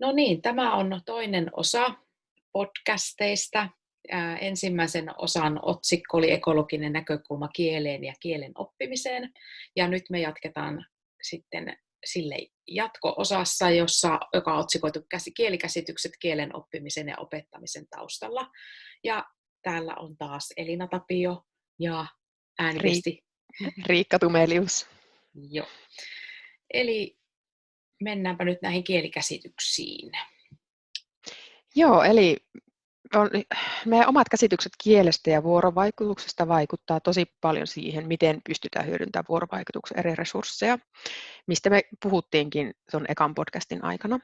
No niin, tämä on toinen osa podcasteista. Ensimmäisen osan otsikko oli ekologinen näkökulma kieleen ja kielen oppimiseen. Ja nyt me jatketaan sitten sille jatko-osassa, jossa, joka on otsikoitu kielikäsitykset kielen oppimisen ja opettamisen taustalla. Ja täällä on taas Elina Tapio ja ääniviesti. Riikka Tumelius. Joo. Eli mennäänpä nyt näihin kielikäsityksiin. Joo, eli on, meidän omat käsitykset kielestä ja vuorovaikutuksesta vaikuttaa tosi paljon siihen, miten pystytään hyödyntämään vuorovaikutuksen eri resursseja, mistä me puhuttiinkin tuon ekan podcastin aikana.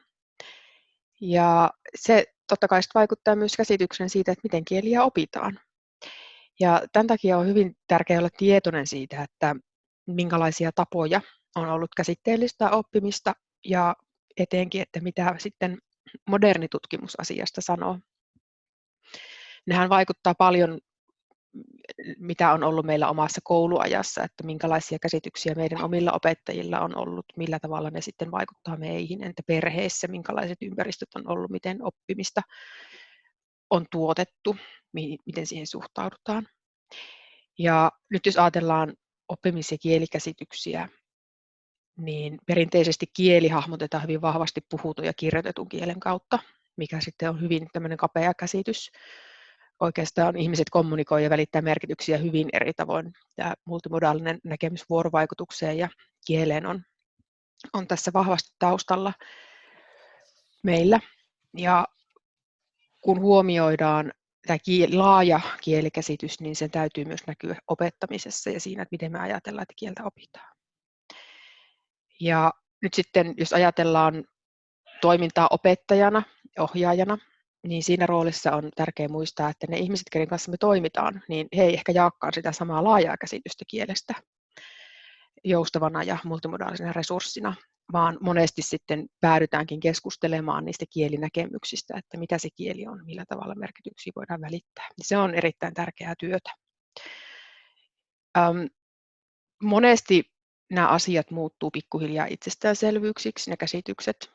Ja se totta kai vaikuttaa myös käsityksen siitä, että miten kieliä opitaan. Ja tämän takia on hyvin tärkeää olla tietoinen siitä, että minkälaisia tapoja on ollut käsitteellistä oppimista ja eteenkin, että mitä sitten moderni tutkimus asiasta sanoo. Nehän vaikuttaa paljon, mitä on ollut meillä omassa kouluajassa, että minkälaisia käsityksiä meidän omilla opettajilla on ollut, millä tavalla ne sitten vaikuttaa meihin, entä perheessä, minkälaiset ympäristöt on ollut, miten oppimista on tuotettu, miten siihen suhtaudutaan. Ja nyt jos ajatellaan oppimis- ja kielikäsityksiä, niin perinteisesti kieli hahmotetaan hyvin vahvasti puhutun ja kirjoitetun kielen kautta, mikä sitten on hyvin tämmöinen kapea käsitys. Oikeastaan ihmiset kommunikoi ja välittää merkityksiä hyvin eri tavoin. Tämä multimodaalinen näkemys vuorovaikutukseen ja kieleen on, on tässä vahvasti taustalla meillä. Ja kun huomioidaan tämä laaja kielikäsitys, niin sen täytyy myös näkyä opettamisessa ja siinä, että miten me ajatellaan, että kieltä opitaan. Ja nyt sitten, jos ajatellaan toimintaa opettajana, ohjaajana, niin siinä roolissa on tärkeää muistaa, että ne ihmiset, keiden kanssa me toimitaan, niin he ei ehkä jaakaan sitä samaa laajaa käsitystä kielestä joustavana ja multimodaalisena resurssina, vaan monesti sitten päädytäänkin keskustelemaan niistä kielinäkemyksistä, että mitä se kieli on, millä tavalla merkityksiä voidaan välittää. Se on erittäin tärkeää työtä. Ähm, monesti nämä asiat muuttuu pikkuhiljaa itsestäänselvyyksiksi, ne käsitykset,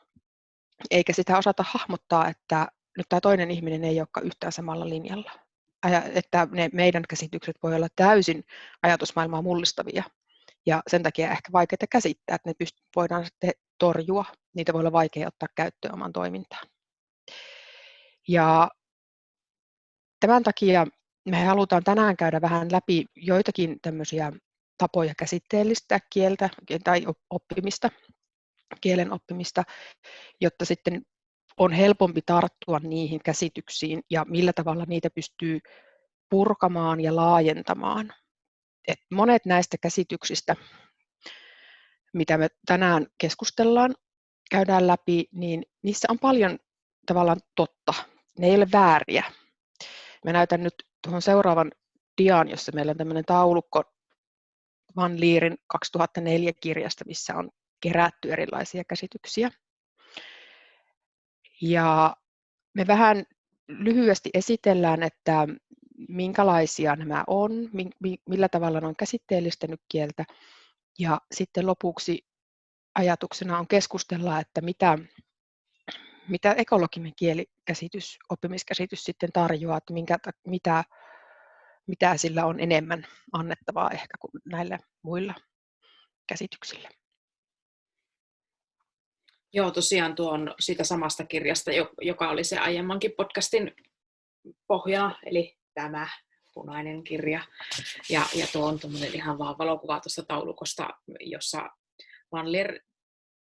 eikä sitä osata hahmottaa, että nyt tämä toinen ihminen ei olekaan yhtään samalla linjalla. Että ne meidän käsitykset voi olla täysin ajatusmaailmaa mullistavia ja sen takia ehkä vaikeita käsittää, että ne pyst- voidaan sitten torjua. Niitä voi olla vaikea ottaa käyttöön oman toimintaan. Ja tämän takia me halutaan tänään käydä vähän läpi joitakin tämmöisiä tapoja käsitteellistää kieltä tai oppimista, kielen oppimista, jotta sitten on helpompi tarttua niihin käsityksiin ja millä tavalla niitä pystyy purkamaan ja laajentamaan. Et monet näistä käsityksistä, mitä me tänään keskustellaan, käydään läpi, niin niissä on paljon tavallaan totta. Ne ei ole vääriä. Mä näytän nyt tuohon seuraavan diaan, jossa meillä on tämmöinen taulukko Van Lierin 2004 kirjasta, missä on kerätty erilaisia käsityksiä. Ja me vähän lyhyesti esitellään, että minkälaisia nämä on, millä tavalla ne on käsitteellistänyt kieltä. Ja sitten lopuksi ajatuksena on keskustella, että mitä, mitä ekologinen kielikäsitys, oppimiskäsitys sitten tarjoaa, että minkä, mitä mitä sillä on enemmän annettavaa ehkä kuin näillä muilla käsityksillä. Joo, tosiaan tuon siitä samasta kirjasta, joka oli se aiemmankin podcastin pohjana, eli tämä punainen kirja. Ja, ja tuo on ihan vaan valokuva tuosta taulukosta, jossa Van Leer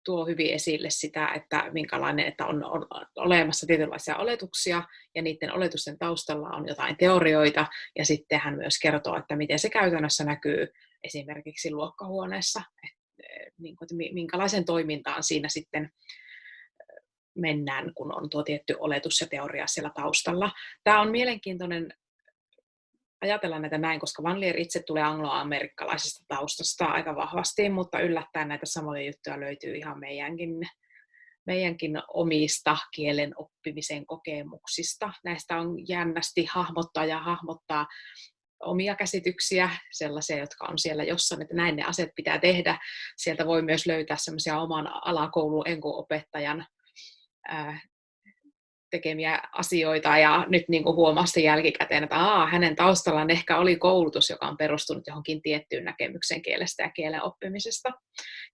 tuo hyvin esille sitä, että minkälainen, että on, on olemassa tietynlaisia oletuksia ja niiden oletusten taustalla on jotain teorioita ja sitten hän myös kertoo, että miten se käytännössä näkyy esimerkiksi luokkahuoneessa, niin kuin, että minkälaisen toimintaan siinä sitten mennään, kun on tuo tietty oletus ja teoria siellä taustalla. Tämä on mielenkiintoinen ajatella näitä näin, koska Van Leer itse tulee angloamerikkalaisesta taustasta aika vahvasti, mutta yllättäen näitä samoja juttuja löytyy ihan meidänkin, meidänkin omista kielen oppimisen kokemuksista. Näistä on jännästi hahmottaa ja hahmottaa omia käsityksiä, sellaisia, jotka on siellä jossain, että näin ne asiat pitää tehdä. Sieltä voi myös löytää semmoisia oman alakoulun enkuopettajan tekemiä asioita ja nyt niin sitten jälkikäteen, että aa, hänen taustallaan ehkä oli koulutus, joka on perustunut johonkin tiettyyn näkemykseen kielestä ja kielen oppimisesta.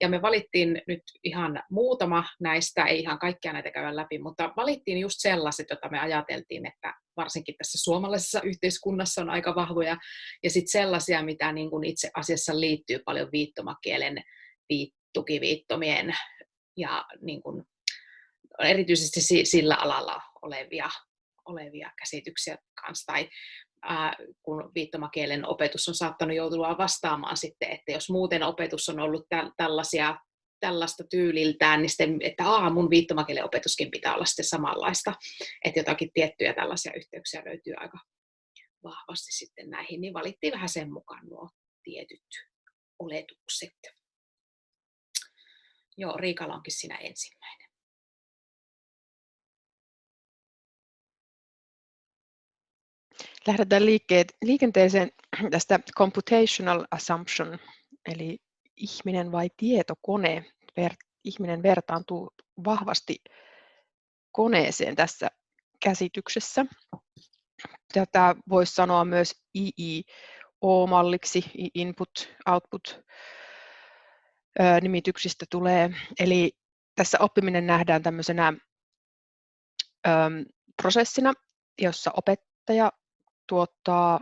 Ja me valittiin nyt ihan muutama näistä, ei ihan kaikkia näitä käydä läpi, mutta valittiin just sellaiset, joita me ajateltiin, että varsinkin tässä suomalaisessa yhteiskunnassa on aika vahvoja, ja sitten sellaisia, mitä niin kuin itse asiassa liittyy paljon viittomakielen tukiviittomien ja niin kuin erityisesti sillä alalla olevia, olevia käsityksiä kanssa. Tai ää, kun viittomakielen opetus on saattanut joutua vastaamaan sitten, että jos muuten opetus on ollut tä- tällaisia tällaista tyyliltään, niin sitten, että aa, mun viittomakielen opetuskin pitää olla sitten samanlaista. Että jotakin tiettyjä tällaisia yhteyksiä löytyy aika vahvasti sitten näihin, niin valittiin vähän sen mukaan nuo tietyt oletukset. Joo, Riikalla onkin siinä ensimmäinen. Lähdetään liikenteeseen tästä computational assumption, eli ihminen vai tietokone. Ver, ihminen vertaantuu vahvasti koneeseen tässä käsityksessä. Tätä voisi sanoa myös IIO-malliksi, input, output nimityksistä tulee. Eli tässä oppiminen nähdään tämmöisenä prosessina, jossa opettaja tuottaa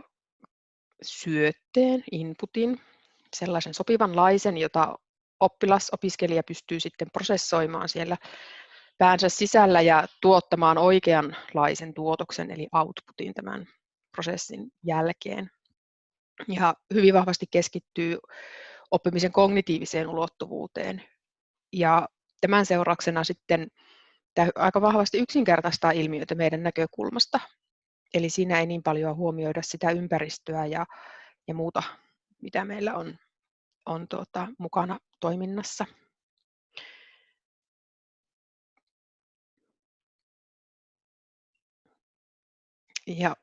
syötteen, inputin, sellaisen sopivanlaisen, jota oppilas, opiskelija pystyy sitten prosessoimaan siellä päänsä sisällä ja tuottamaan oikeanlaisen tuotoksen, eli outputin tämän prosessin jälkeen. Ja hyvin vahvasti keskittyy oppimisen kognitiiviseen ulottuvuuteen. Ja tämän seurauksena sitten tämä aika vahvasti yksinkertaistaa ilmiöitä meidän näkökulmasta. Eli siinä ei niin paljon huomioida sitä ympäristöä ja, ja muuta, mitä meillä on, on tuota, mukana toiminnassa. Ja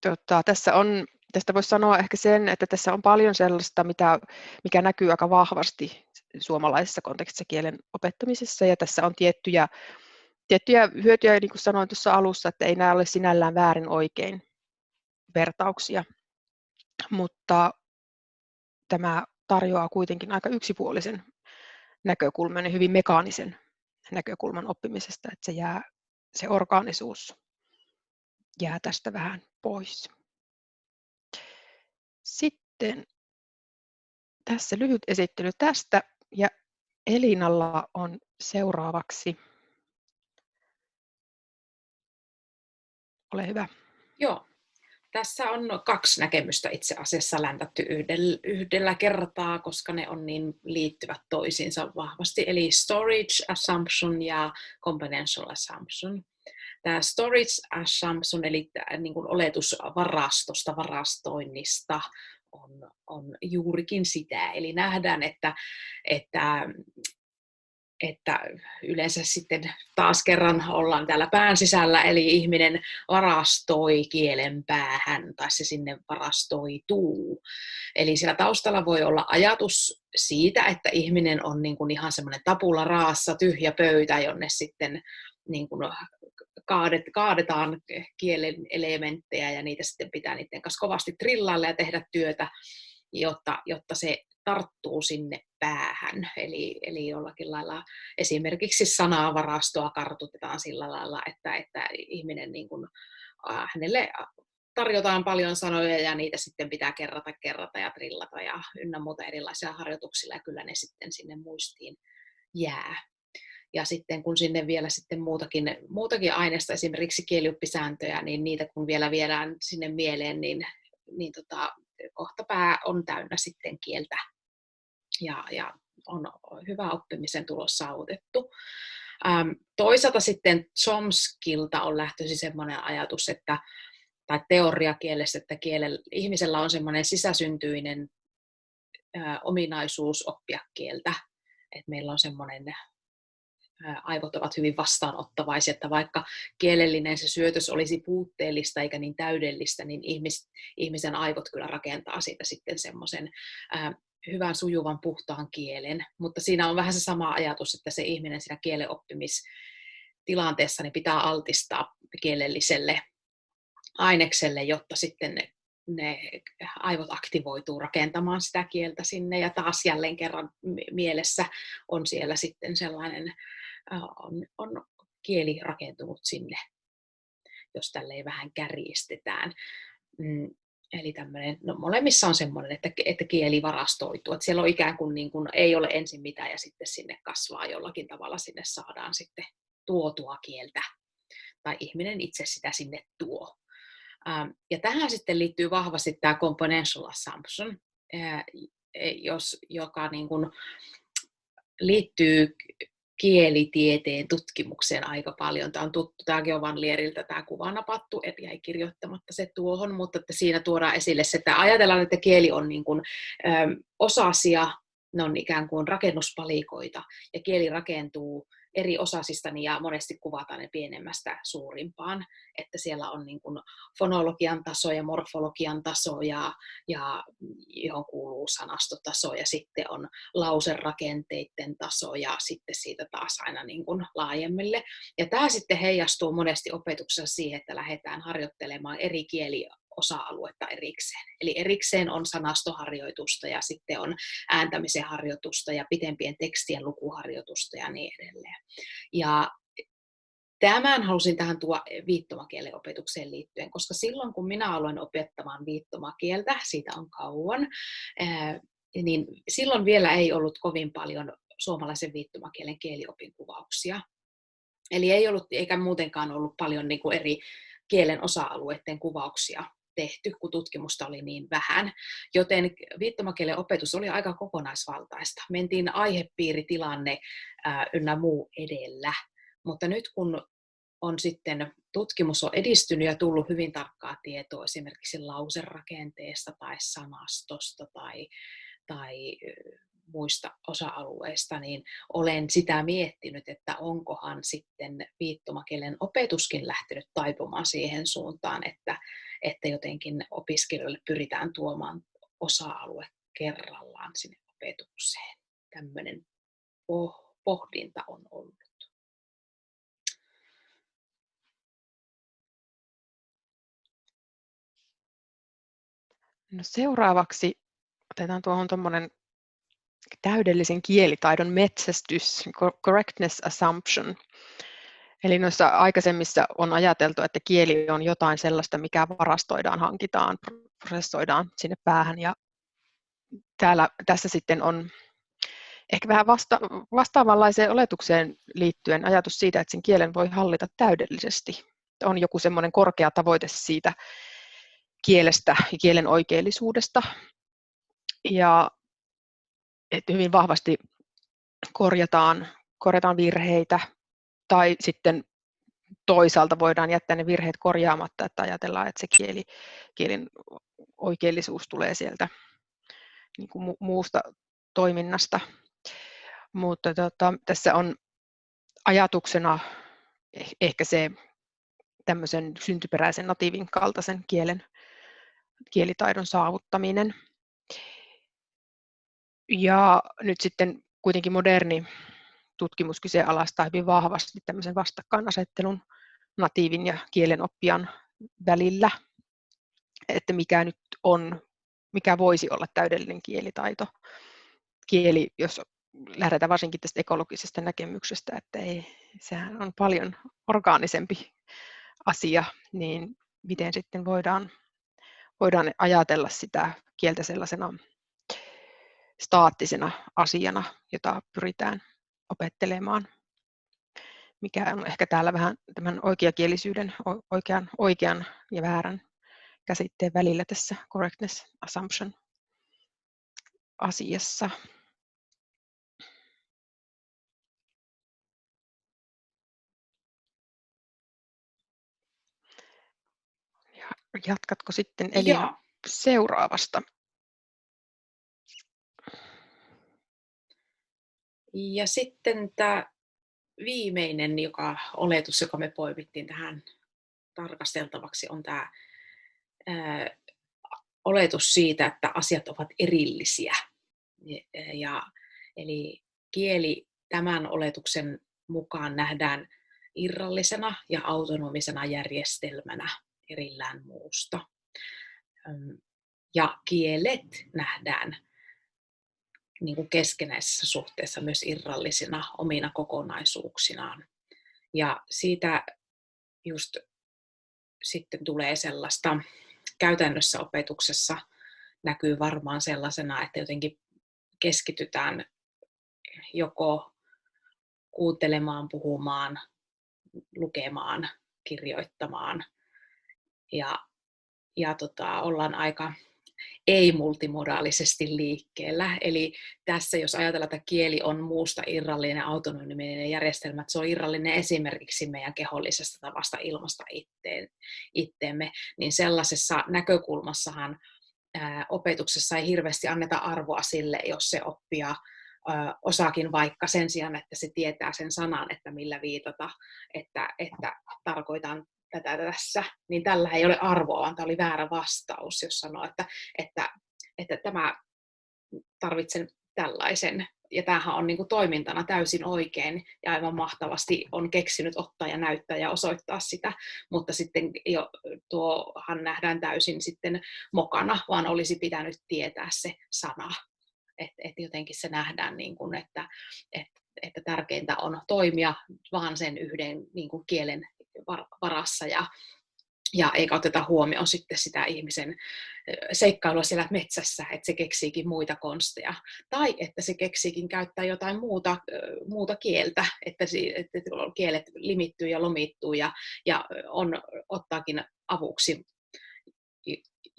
tota, tässä on, tästä voisi sanoa ehkä sen, että tässä on paljon sellaista, mitä, mikä näkyy aika vahvasti suomalaisessa kontekstissa kielen opettamisessa, ja tässä on tiettyjä tiettyjä hyötyjä, niin kuin sanoin tuossa alussa, että ei nämä ole sinällään väärin oikein vertauksia, mutta tämä tarjoaa kuitenkin aika yksipuolisen näkökulman ja hyvin mekaanisen näkökulman oppimisesta, että se, jää, se orgaanisuus jää tästä vähän pois. Sitten tässä lyhyt esittely tästä ja Elinalla on seuraavaksi Ole hyvä. Joo. Tässä on kaksi näkemystä itse asiassa läntätty yhdellä, kertaa, koska ne on niin liittyvät toisiinsa vahvasti. Eli storage assumption ja componential assumption. Tämä storage assumption, eli niin kuin oletus varastosta, varastoinnista, on, on juurikin sitä. Eli nähdään, että, että että yleensä sitten taas kerran ollaan täällä pään sisällä, eli ihminen varastoi kielen päähän tai se sinne varastoituu. Eli siellä taustalla voi olla ajatus siitä, että ihminen on niin kuin ihan semmoinen tapula raassa, tyhjä pöytä, jonne sitten niin kuin kaadet, kaadetaan kielen elementtejä ja niitä sitten pitää niiden kanssa kovasti trillailla ja tehdä työtä, jotta, jotta se tarttuu sinne päähän. Eli, eli jollakin lailla esimerkiksi sanavarastoa kartutetaan sillä lailla, että, että ihminen niin kuin, äh, hänelle tarjotaan paljon sanoja ja niitä sitten pitää kerrata, kerrata ja trillata ja ynnä muuta erilaisia harjoituksilla ja kyllä ne sitten sinne muistiin jää. Ja sitten kun sinne vielä sitten muutakin, muutakin aineesta, esimerkiksi kielioppisääntöjä, niin niitä kun vielä viedään sinne mieleen, niin, niin tota, kohta pää on täynnä sitten kieltä ja, ja on hyvä oppimisen tulos saavutettu. Ähm, toisaalta sitten Chomskilta on lähtöisin sellainen ajatus, että, tai teoriakielessä, että kielellä, ihmisellä on semmoinen sisäsyntyinen äh, ominaisuus oppia kieltä. Että meillä on semmoinen aivot ovat hyvin vastaanottavaisia, että vaikka kielellinen se syötös olisi puutteellista eikä niin täydellistä, niin ihmis, ihmisen aivot kyllä rakentaa siitä sitten semmoisen hyvän, sujuvan, puhtaan kielen. Mutta siinä on vähän se sama ajatus, että se ihminen siinä kielen oppimistilanteessa niin pitää altistaa kielelliselle ainekselle, jotta sitten ne, ne aivot aktivoituu rakentamaan sitä kieltä sinne ja taas jälleen kerran mielessä on siellä sitten sellainen, on, on kieli rakentunut sinne, jos tälleen vähän kärjistetään. Mm, eli tämmöinen, no molemmissa on semmoinen, että, että kieli varastoituu, että siellä on ikään kuin, niin kuin ei ole ensin mitään ja sitten sinne kasvaa jollakin tavalla, sinne saadaan sitten tuotua kieltä tai ihminen itse sitä sinne tuo. Ähm, ja tähän sitten liittyy vahvasti tämä componential assumption, jos, joka niin kuin liittyy kielitieteen tutkimukseen aika paljon. Tämä on tuttu, tämäkin on Van Lieriltä tämä kuva napattu, et jäi kirjoittamatta se tuohon, mutta että siinä tuodaan esille se, että ajatellaan, että kieli on niin kuin, ö, osasia, ne on ikään kuin rakennuspalikoita, ja kieli rakentuu eri osasista ja monesti kuvataan ne pienemmästä suurimpaan, että siellä on niin kuin fonologian taso ja morfologian taso ja, ja johon kuuluu sanastotaso ja sitten on lauserakenteiden taso ja sitten siitä taas aina niin kuin laajemmille. Ja tämä sitten heijastuu monesti opetuksessa siihen, että lähdetään harjoittelemaan eri kieli osa-aluetta erikseen. Eli erikseen on sanastoharjoitusta ja sitten on ääntämisen harjoitusta ja pitempien tekstien lukuharjoitusta ja niin edelleen. Ja Tämän halusin tähän tuoda viittomakielen opetukseen liittyen, koska silloin kun minä aloin opettamaan viittomakieltä, siitä on kauan, niin silloin vielä ei ollut kovin paljon suomalaisen viittomakielen kieliopin kuvauksia. Eli ei ollut eikä muutenkaan ollut paljon niin kuin eri kielen osa-alueiden kuvauksia tehty, kun tutkimusta oli niin vähän. Joten viittomakielen opetus oli aika kokonaisvaltaista. Mentiin aihepiiritilanne ää, ynnä muu edellä. Mutta nyt kun on sitten tutkimus on edistynyt ja tullut hyvin tarkkaa tietoa esimerkiksi lauserakenteesta tai sanastosta tai, tai muista osa-alueista, niin olen sitä miettinyt, että onkohan sitten viittomakielen opetuskin lähtenyt taipumaan siihen suuntaan, että, että jotenkin opiskelijoille pyritään tuomaan osa-alue kerrallaan sinne opetukseen. Tämmöinen pohdinta on ollut. No seuraavaksi otetaan tuohon tuommoinen täydellisen kielitaidon metsästys, correctness assumption. Eli noissa aikaisemmissa on ajateltu, että kieli on jotain sellaista, mikä varastoidaan, hankitaan, prosessoidaan sinne päähän. Ja täällä, tässä sitten on ehkä vähän vasta, vastaavanlaiseen oletukseen liittyen ajatus siitä, että sen kielen voi hallita täydellisesti. On joku semmoinen korkea tavoite siitä kielestä ja kielen oikeellisuudesta. Ja että hyvin vahvasti korjataan, korjataan virheitä tai sitten toisaalta voidaan jättää ne virheet korjaamatta, että ajatellaan, että se kieli, kielin oikeellisuus tulee sieltä niin kuin muusta toiminnasta. Mutta tota, tässä on ajatuksena eh, ehkä se tämmöisen syntyperäisen natiivin kaltaisen kielen, kielitaidon saavuttaminen. Ja nyt sitten kuitenkin moderni tutkimus kyseenalaistaa hyvin vahvasti tämmöisen vastakkainasettelun natiivin ja kielenoppijan välillä, että mikä nyt on, mikä voisi olla täydellinen kielitaito. Kieli, jos lähdetään varsinkin tästä ekologisesta näkemyksestä, että ei, sehän on paljon orgaanisempi asia, niin miten sitten voidaan, voidaan ajatella sitä kieltä sellaisena staattisena asiana, jota pyritään opettelemaan, mikä on ehkä täällä vähän tämän oikeakielisyyden, oikean, oikean ja väärän käsitteen välillä tässä correctness assumption asiassa. Ja jatkatko sitten Elina seuraavasta? Ja sitten tämä viimeinen joka, oletus, joka me poimittiin tähän tarkasteltavaksi, on tämä ää, oletus siitä, että asiat ovat erillisiä. Ja, eli kieli tämän oletuksen mukaan nähdään irrallisena ja autonomisena järjestelmänä erillään muusta. Ja kielet nähdään niin kuin keskenäisessä suhteessa myös irrallisina omina kokonaisuuksinaan. Ja siitä just sitten tulee sellaista käytännössä opetuksessa näkyy varmaan sellaisena, että jotenkin keskitytään joko kuuntelemaan, puhumaan, lukemaan, kirjoittamaan ja, ja tota, ollaan aika ei-multimodaalisesti liikkeellä. Eli tässä, jos ajatellaan, että kieli on muusta irrallinen autonominen järjestelmä, että se on irrallinen esimerkiksi meidän kehollisesta tavasta ilmasta itteen, itteemme, niin sellaisessa näkökulmassahan ää, opetuksessa ei hirveästi anneta arvoa sille, jos se oppia osaakin vaikka sen sijaan, että se tietää sen sanan, että millä viitata, että, että tarkoitan tätä tässä, niin tällä ei ole arvoa, vaan tämä oli väärä vastaus, jos sanoo, että, että, että tämä tarvitsen tällaisen. Ja tämähän on niin kuin toimintana täysin oikein ja aivan mahtavasti on keksinyt ottaa ja näyttää ja osoittaa sitä, mutta sitten jo tuohan nähdään täysin sitten mokana, vaan olisi pitänyt tietää se sana. Että et jotenkin se nähdään, niin kuin, että, että, että tärkeintä on toimia vaan sen yhden niin kuin kielen varassa ja, ja eikä oteta huomioon sitten sitä ihmisen seikkailua siellä metsässä, että se keksiikin muita konsteja. Tai että se keksiikin käyttää jotain muuta, muuta kieltä, että, että kielet limittyy ja lomittuu ja, ja on, ottaakin avuksi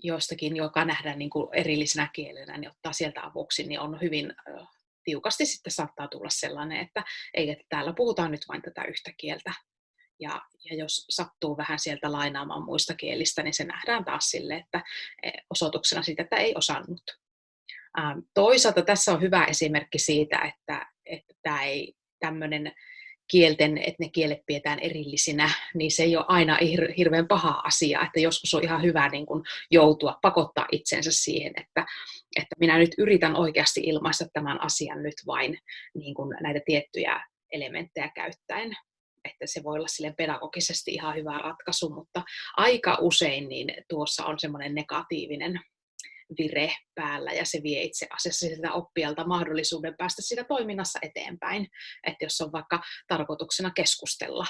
jostakin, joka nähdään niin kuin erillisenä kielenä, niin ottaa sieltä avuksi, niin on hyvin tiukasti sitten saattaa tulla sellainen, että ei, että täällä puhutaan nyt vain tätä yhtä kieltä, ja, ja jos sattuu vähän sieltä lainaamaan muista kielistä, niin se nähdään taas sille, että e, osoituksena siitä, että ei osannut. Ähm, toisaalta tässä on hyvä esimerkki siitä, että, että tämä ei tämmöinen kielten, että ne kielet pidetään erillisinä, niin se ei ole aina hirveän paha asia, että joskus on ihan hyvä niin kuin joutua, pakottaa itsensä siihen, että, että minä nyt yritän oikeasti ilmaista tämän asian nyt vain niin kuin näitä tiettyjä elementtejä käyttäen että se voi olla sille pedagogisesti ihan hyvä ratkaisu, mutta aika usein niin tuossa on semmoinen negatiivinen vire päällä ja se vie itse asiassa sitä oppijalta mahdollisuuden päästä siinä toiminnassa eteenpäin. Että jos on vaikka tarkoituksena keskustella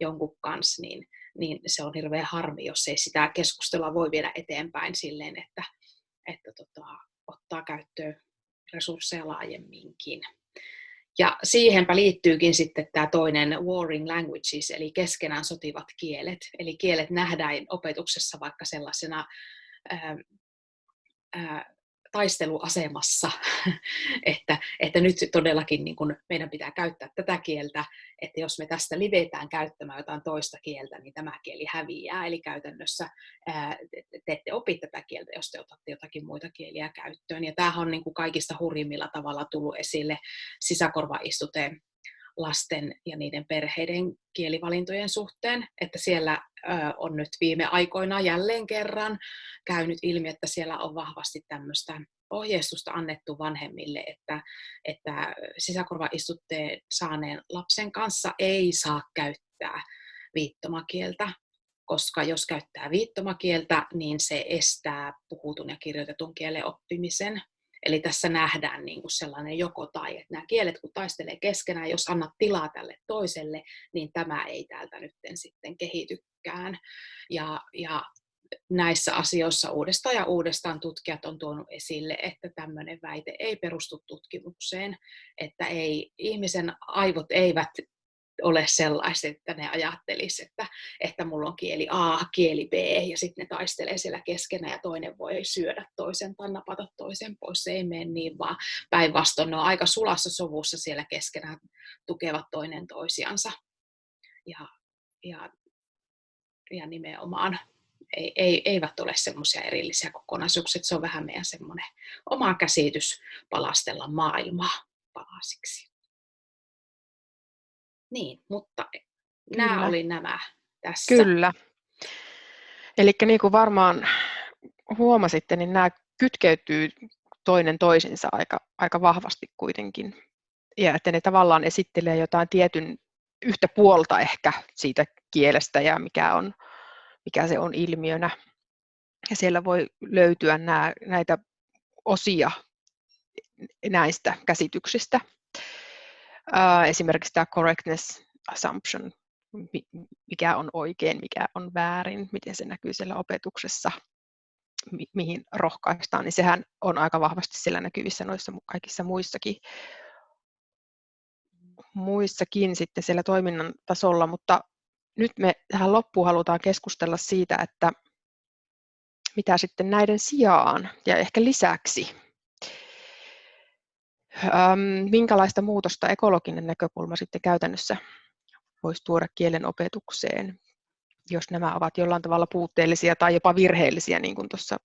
jonkun kanssa, niin, niin se on hirveän harmi, jos ei sitä keskustelua voi viedä eteenpäin silleen, että, että tota, ottaa käyttöön resursseja laajemminkin. Ja siihenpä liittyykin sitten tämä toinen warring languages, eli keskenään sotivat kielet. Eli kielet nähdään opetuksessa vaikka sellaisena ää, ää, taisteluasemassa, että, että nyt todellakin niin kun meidän pitää käyttää tätä kieltä, että jos me tästä livetään käyttämään jotain toista kieltä, niin tämä kieli häviää. Eli käytännössä ää, te ette opi tätä kieltä, jos te otatte jotakin muita kieliä käyttöön. Ja tämähän on niin kuin kaikista hurjimmilla tavalla tullut esille sisäkorvaistuteen lasten ja niiden perheiden kielivalintojen suhteen, että siellä on nyt viime aikoina jälleen kerran käynyt ilmi, että siellä on vahvasti tämmöistä ohjeistusta annettu vanhemmille, että, että sisäkorvaistutteen saaneen lapsen kanssa ei saa käyttää viittomakieltä, koska jos käyttää viittomakieltä, niin se estää puhutun ja kirjoitetun kielen oppimisen. Eli tässä nähdään niin kuin sellainen joko tai, että nämä kielet kun taistelee keskenään, jos annat tilaa tälle toiselle, niin tämä ei täältä nyt sitten kehitykään. Ja, ja näissä asioissa uudestaan ja uudestaan tutkijat on tuonut esille, että tämmöinen väite ei perustu tutkimukseen, että ei, ihmisen aivot eivät ole sellaiset, että ne ajattelis, että, että mulla on kieli A, kieli B, ja sitten ne taistelee siellä keskenään, ja toinen voi syödä toisen tai napata toisen pois. Se ei mene niin, vaan päinvastoin ne on aika sulassa sovussa siellä keskenään, tukevat toinen toisiansa. Ja, ja, ja nimenomaan ei, ei, eivät ole semmoisia erillisiä kokonaisuuksia, se on vähän meidän semmoinen oma käsitys palastella maailmaa palasiksi. Niin, mutta Kyllä. nämä oli nämä tässä. Kyllä. Eli niin kuin varmaan huomasitte, niin nämä kytkeytyy toinen toisinsa aika, aika vahvasti kuitenkin. Ja että ne tavallaan esittelee jotain tietyn yhtä puolta ehkä siitä kielestä ja mikä, on, mikä se on ilmiönä. Ja siellä voi löytyä nämä, näitä osia näistä käsityksistä. Esimerkiksi tämä correctness assumption, mikä on oikein, mikä on väärin, miten se näkyy siellä opetuksessa, mi- mihin rohkaistaan, niin sehän on aika vahvasti siellä näkyvissä noissa kaikissa muissakin, muissakin sitten siellä toiminnan tasolla, mutta nyt me tähän loppuun halutaan keskustella siitä, että mitä sitten näiden sijaan ja ehkä lisäksi, minkälaista muutosta ekologinen näkökulma sitten käytännössä voisi tuoda kielen opetukseen, jos nämä ovat jollain tavalla puutteellisia tai jopa virheellisiä, niin kuin tuossa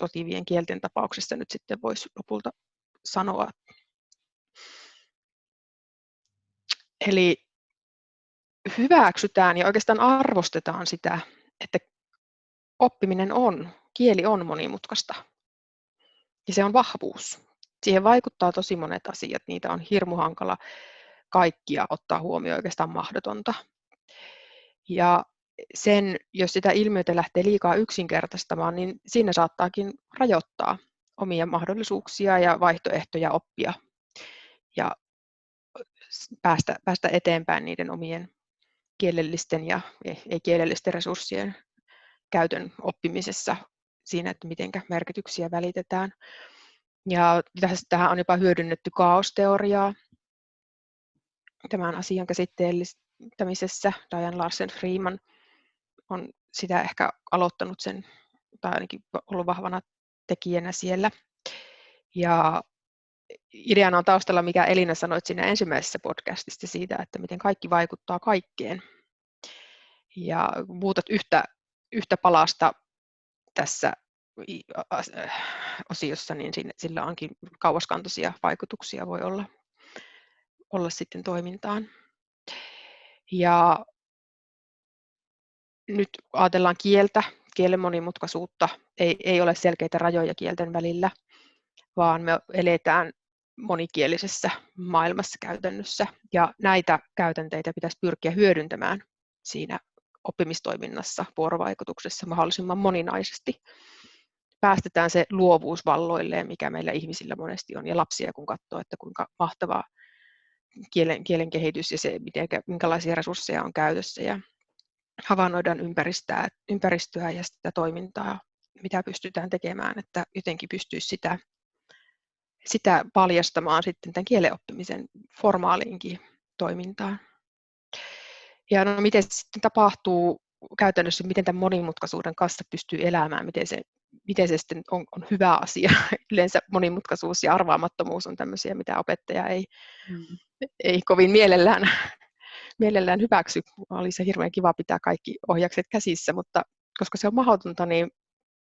sotivien kielten tapauksessa nyt sitten voisi lopulta sanoa. Eli hyväksytään ja oikeastaan arvostetaan sitä, että oppiminen on, kieli on monimutkaista. Ja se on vahvuus. Siihen vaikuttaa tosi monet asiat, niitä on hirmu hankala kaikkia ottaa huomioon, oikeastaan mahdotonta. Ja sen, jos sitä ilmiötä lähtee liikaa yksinkertaistamaan, niin siinä saattaakin rajoittaa omia mahdollisuuksia ja vaihtoehtoja oppia ja päästä, päästä eteenpäin niiden omien kielellisten ja ei-kielellisten resurssien käytön oppimisessa siinä, että miten merkityksiä välitetään. Ja tähän on jopa hyödynnetty kaosteoriaa tämän asian käsitteellistämisessä. Diane Larsen Freeman on sitä ehkä aloittanut sen, tai ainakin ollut vahvana tekijänä siellä. Ja ideana on taustalla, mikä Elina sanoit siinä ensimmäisessä podcastissa siitä, että miten kaikki vaikuttaa kaikkeen. Ja muutat yhtä, yhtä palasta tässä osiossa, niin sillä onkin kauaskantoisia vaikutuksia voi olla, olla sitten toimintaan. Ja nyt ajatellaan kieltä, kielen monimutkaisuutta, ei, ei ole selkeitä rajoja kielten välillä, vaan me eletään monikielisessä maailmassa käytännössä, ja näitä käytänteitä pitäisi pyrkiä hyödyntämään siinä oppimistoiminnassa, vuorovaikutuksessa mahdollisimman moninaisesti. Päästetään se luovuus valloilleen, mikä meillä ihmisillä monesti on, ja lapsia kun katsoo, että kuinka mahtavaa kielen, kielen kehitys ja se, miten, minkälaisia resursseja on käytössä, ja havainnoidaan ympäristöä, ympäristöä ja sitä toimintaa, mitä pystytään tekemään, että jotenkin pystyisi sitä, sitä paljastamaan sitten tämän kielen oppimisen formaaliinkin toimintaan. Ja no, miten se sitten tapahtuu käytännössä, miten tämän monimutkaisuuden kanssa pystyy elämään, miten se, miten se sitten on, on hyvä asia. Yleensä monimutkaisuus ja arvaamattomuus on tämmöisiä, mitä opettaja ei, mm. ei kovin mielellään mielellään hyväksy. Oli se hirveän kiva pitää kaikki ohjakset käsissä, mutta koska se on mahdotonta, niin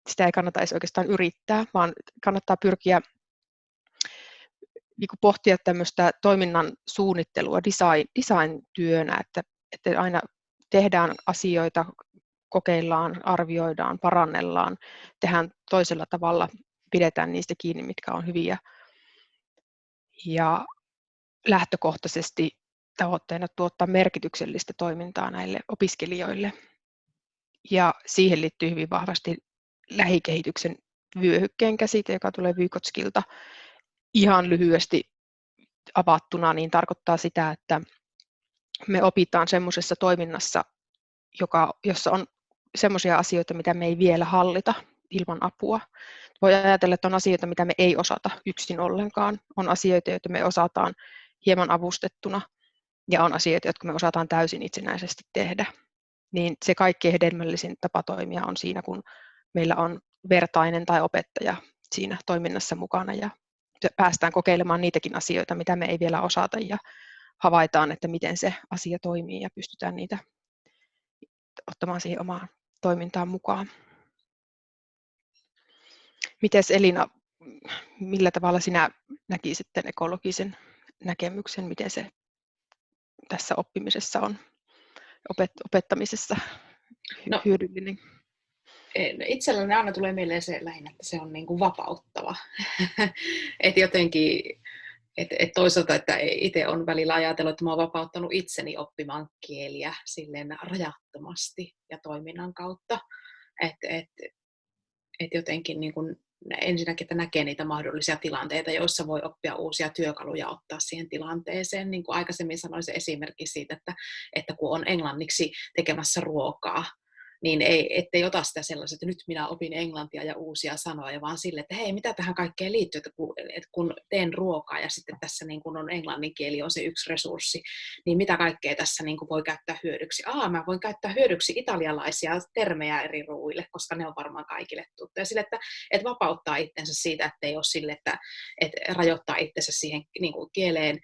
sitä ei kannata edes oikeastaan yrittää, vaan kannattaa pyrkiä niin pohtia tämmöistä toiminnan suunnittelua design, design-työnä, että, että aina tehdään asioita, kokeillaan, arvioidaan, parannellaan, tehdään toisella tavalla, pidetään niistä kiinni, mitkä on hyviä. Ja lähtökohtaisesti tavoitteena tuottaa merkityksellistä toimintaa näille opiskelijoille. Ja siihen liittyy hyvin vahvasti lähikehityksen vyöhykkeen käsite, joka tulee Vykotskilta. Ihan lyhyesti avattuna, niin tarkoittaa sitä, että me opitaan semmoisessa toiminnassa, joka, jossa on semmoisia asioita, mitä me ei vielä hallita ilman apua. Voi ajatella, että on asioita, mitä me ei osata yksin ollenkaan. On asioita, joita me osataan hieman avustettuna ja on asioita, jotka me osataan täysin itsenäisesti tehdä, niin se kaikkein hedelmällisin tapa toimia on siinä, kun meillä on vertainen tai opettaja siinä toiminnassa mukana ja päästään kokeilemaan niitäkin asioita, mitä me ei vielä osata ja havaitaan, että miten se asia toimii ja pystytään niitä ottamaan siihen omaan toimintaan mukaan. Mites Elina, millä tavalla sinä näkisit ekologisen näkemyksen, miten se tässä oppimisessa on, opet, opettamisessa no, hyödyllinen? Itselläni aina tulee mieleen se lähinnä, että se on niin kuin vapauttava. että jotenkin et, et toisaalta, että itse on välillä ajatellut, että mä oon vapauttanut itseni oppimaan kieliä silleen rajattomasti ja toiminnan kautta. Että et, et jotenkin niin kun ensinnäkin, että näkee niitä mahdollisia tilanteita, joissa voi oppia uusia työkaluja ottaa siihen tilanteeseen. Niin kuin aikaisemmin sanoin se esimerkki siitä, että, että kun on englanniksi tekemässä ruokaa, niin ei, ettei ota sitä sellaista, että nyt minä opin englantia ja uusia sanoja, vaan sille, että hei, mitä tähän kaikkeen liittyy, että kun, että kun teen ruokaa ja sitten tässä niin kun on englannin kieli on se yksi resurssi, niin mitä kaikkea tässä niin voi käyttää hyödyksi? Aa, mä voin käyttää hyödyksi italialaisia termejä eri ruuille, koska ne on varmaan kaikille tuttuja. Sille, että, että vapauttaa itsensä siitä, että ei ole sille, että, että rajoittaa itsensä siihen niin kuin kieleen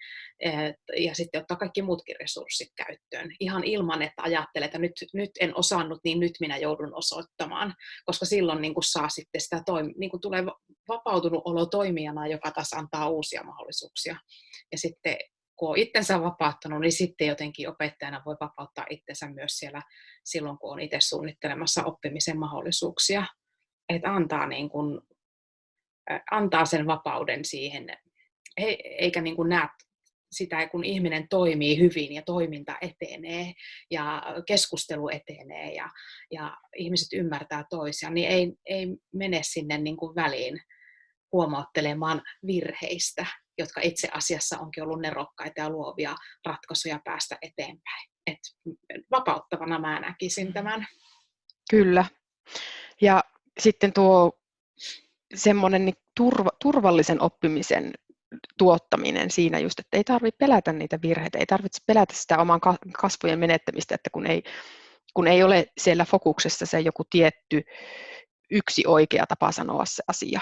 ja sitten ottaa kaikki muutkin resurssit käyttöön. Ihan ilman, että ajattelee, että nyt, nyt en osannut, niin nyt minä joudun osoittamaan, koska silloin niin kuin saa sitten sitä toim- niin kuin tulee vapautunut olo toimijana, joka taas antaa uusia mahdollisuuksia. Ja sitten kun on itsensä vapauttanut, niin sitten jotenkin opettajana voi vapauttaa itsensä myös siellä silloin, kun on itse suunnittelemassa oppimisen mahdollisuuksia. Että antaa, niin kuin, antaa sen vapauden siihen, eikä niin kuin näe sitä, kun ihminen toimii hyvin ja toiminta etenee ja keskustelu etenee ja, ja ihmiset ymmärtää toisiaan, niin ei, ei mene sinne niin kuin väliin huomauttelemaan virheistä, jotka itse asiassa onkin ollut nerokkaita ja luovia ratkaisuja päästä eteenpäin. Et vapauttavana mä näkisin tämän. Kyllä. Ja sitten tuo semmoinen niin turva, turvallisen oppimisen tuottaminen siinä just, että ei tarvitse pelätä niitä virheitä, ei tarvitse pelätä sitä oman kasvojen menettämistä, että kun ei, kun ei ole siellä fokuksessa se joku tietty yksi oikea tapa sanoa se asia,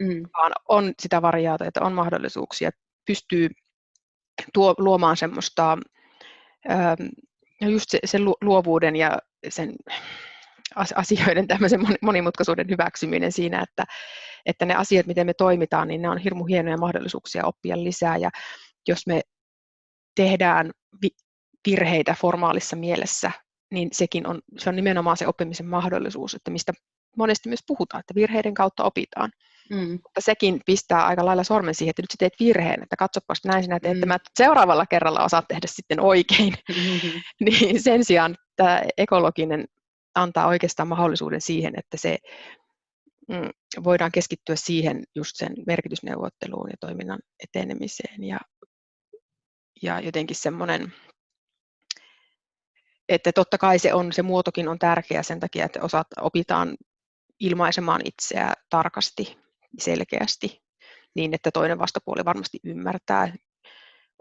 mm. vaan on sitä variaatiota, on mahdollisuuksia, pystyy tuo, luomaan semmoista ähm, just se, sen luovuuden ja sen asioiden tämmöisen monimutkaisuuden hyväksyminen siinä, että, että ne asiat, miten me toimitaan, niin ne on hirmu hienoja mahdollisuuksia oppia lisää. Ja jos me tehdään virheitä formaalissa mielessä, niin sekin on, se on nimenomaan se oppimisen mahdollisuus, että mistä monesti myös puhutaan, että virheiden kautta opitaan. Mm. Mutta sekin pistää aika lailla sormen siihen, että nyt sä teet virheen, että katsopas näin sinä teet, mm. että mä seuraavalla kerralla osaat tehdä sitten oikein. Mm-hmm. niin sen sijaan tämä ekologinen antaa oikeastaan mahdollisuuden siihen, että se mm, voidaan keskittyä siihen just sen merkitysneuvotteluun ja toiminnan etenemiseen ja, ja jotenkin semmoinen, että totta kai se, on, se muotokin on tärkeä sen takia, että osat, opitaan ilmaisemaan itseä tarkasti, selkeästi, niin että toinen vastapuoli varmasti ymmärtää.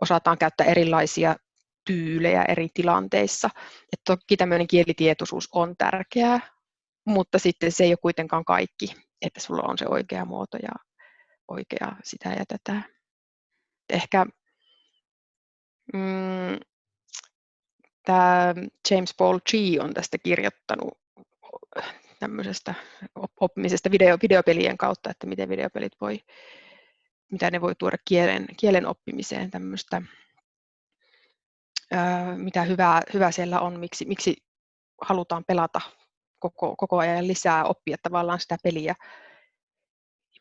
Osataan käyttää erilaisia tyylejä eri tilanteissa. Et toki tämmöinen kielitietoisuus on tärkeää, mutta sitten se ei ole kuitenkaan kaikki, että sulla on se oikea muoto ja oikea sitä ja tätä. Ehkä mm, tämä James Paul G on tästä kirjoittanut tämmöisestä oppimisesta video, videopelien kautta, että miten videopelit voi, mitä ne voi tuoda kielen, kielen oppimiseen tämmöistä mitä hyvää, hyvää siellä on, miksi, miksi halutaan pelata koko, koko ajan lisää, oppia tavallaan sitä peliä,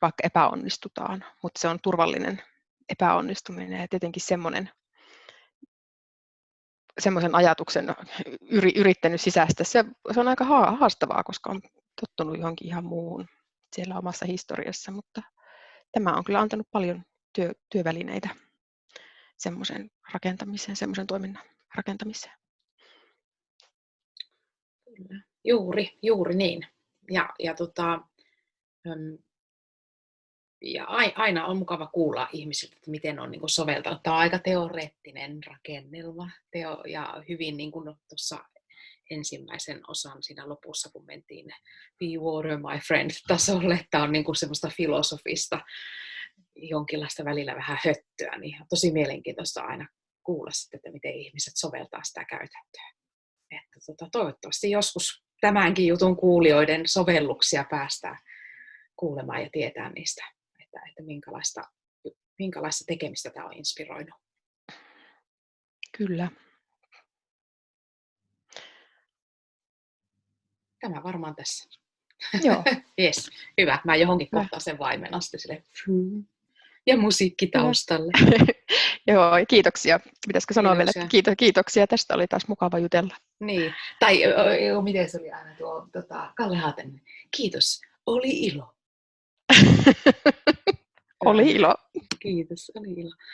vaikka epäonnistutaan, mutta se on turvallinen epäonnistuminen ja tietenkin semmoinen semmoisen ajatuksen yri, yrittänyt sisäistä. Se, se on aika haastavaa, koska on tottunut johonkin ihan muuhun siellä omassa historiassa, mutta tämä on kyllä antanut paljon työ, työvälineitä semmoisen rakentamiseen, semmoisen toiminnan rakentamiseen. Juuri, juuri niin. Ja, ja, tota, ja aina on mukava kuulla ihmisiltä, että miten on niin soveltanut. Tämä on aika teoreettinen rakennelma teo, ja hyvin niin kuin tuossa ensimmäisen osan siinä lopussa, kun mentiin Be Water My Friend tasolle. Tämä on niin kuin semmoista filosofista jonkinlaista välillä vähän höttöä, niin tosi mielenkiintoista aina kuulla sitten, että miten ihmiset soveltaa sitä käytäntöä. Että tota, toivottavasti joskus tämänkin jutun kuulijoiden sovelluksia päästään kuulemaan ja tietää niistä, että, että minkälaista, minkälaista tekemistä tämä on inspiroinut. Kyllä. Tämä varmaan tässä. Joo. yes, hyvä. Mä johonkin kohtaan sen vaimen sitten sille. Ja musiikki taustalle. Joo, kiitoksia. Pitäisikö sanoa vielä, että Kiitoksia. kiito, kiitoksia. Tästä oli taas mukava jutella. Niin. Tai ö, ö, miten se oli aina tuo tota, Kalle Haaten. Kiitos. Oli ilo. oli ilo. Kiitos. Oli ilo.